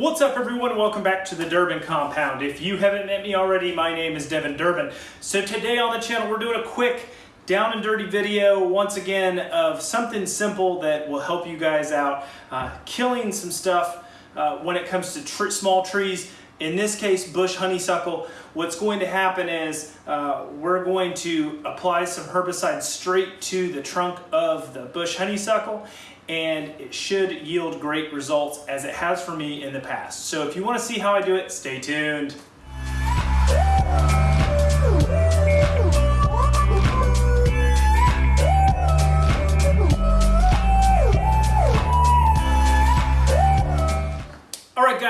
What's up everyone? Welcome back to the Durbin Compound. If you haven't met me already, my name is Devin Durbin. So today on the channel we're doing a quick down and dirty video once again of something simple that will help you guys out uh, killing some stuff uh, when it comes to tr small trees in this case bush honeysuckle what's going to happen is uh, we're going to apply some herbicide straight to the trunk of the bush honeysuckle and it should yield great results as it has for me in the past. So if you want to see how I do it, stay tuned.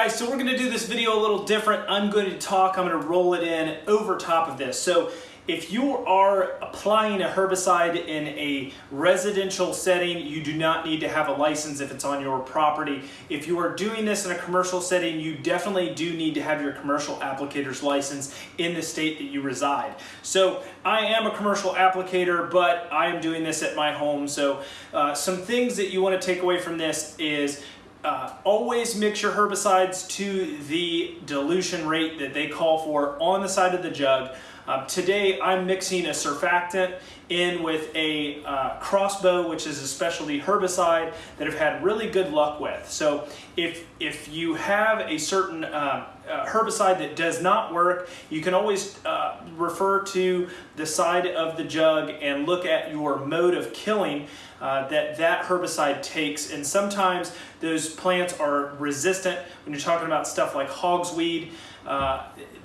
Guys, so we're to do this video a little different. I'm going to talk, I'm to roll it in over top of this. So if you are applying a herbicide in a residential setting, you do not need to have a license if it's on your property. If you are doing this in a commercial setting, you definitely do need to have your commercial applicator's license in the state that you reside. So I am a commercial applicator, but I am doing this at my home. So uh, some things that you want to take away from this is uh, always mix your herbicides to the dilution rate that they call for on the side of the jug. Uh, today I'm mixing a surfactant in with a uh, crossbow, which is a specialty herbicide that I've had really good luck with. So if, if you have a certain uh, uh herbicide that does not work, you can always uh, refer to the side of the jug and look at your mode of killing uh, that that herbicide takes. And sometimes those plants are resistant when you're talking about stuff like hogsweed.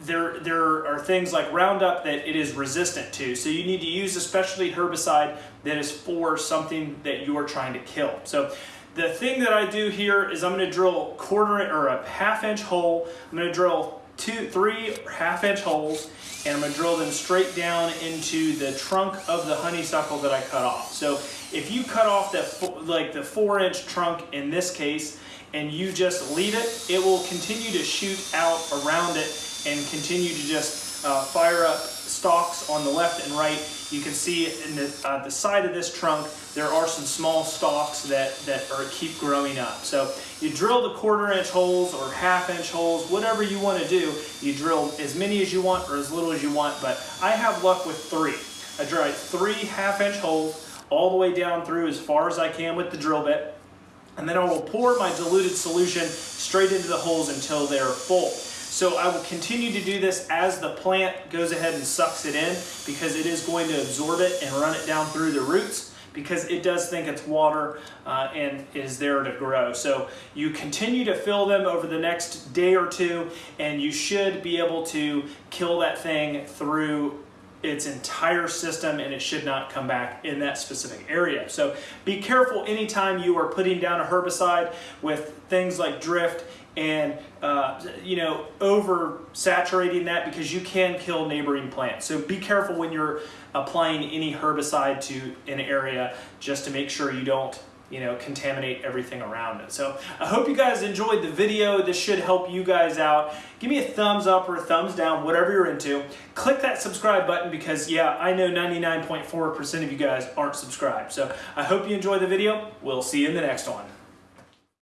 There, there are things like Roundup that it is resistant to. So you need to use a specialty herbicide that is for something that you are trying to kill. So the thing that I do here is I'm going to drill quarter or a half inch hole. I'm to drill two, three half inch holes and I'm to drill them straight down into the trunk of the honeysuckle that I cut off. So if you cut off that like the four inch trunk in this case and you just leave it, it will continue to shoot out around it and continue to just uh, fire up stalks on the left and right. You can see in the, uh, the side of this trunk, there are some small stalks that, that are, keep growing up. So you drill the quarter inch holes or half inch holes, whatever you want to do. You drill as many as you want or as little as you want, but I have luck with three. I drill three half inch holes all the way down through as far as I can with the drill bit. And then I will pour my diluted solution straight into the holes until they're full. So I will continue to do this as the plant goes ahead and sucks it in because it is going to absorb it and run it down through the roots because it does think it's water uh, and is there to grow. So you continue to fill them over the next day or two and you should be able to kill that thing through its entire system and it should not come back in that specific area. So be careful anytime you are putting down a herbicide with things like drift and uh, you know over saturating that because you can kill neighboring plants. So be careful when you're applying any herbicide to an area just to make sure you don't you know, contaminate everything around it. So I hope you guys enjoyed the video. This should help you guys out. Give me a thumbs up or a thumbs down, whatever you're into. Click that subscribe button because yeah, I know 99.4% of you guys aren't subscribed. So I hope you enjoy the video. We'll see you in the next one.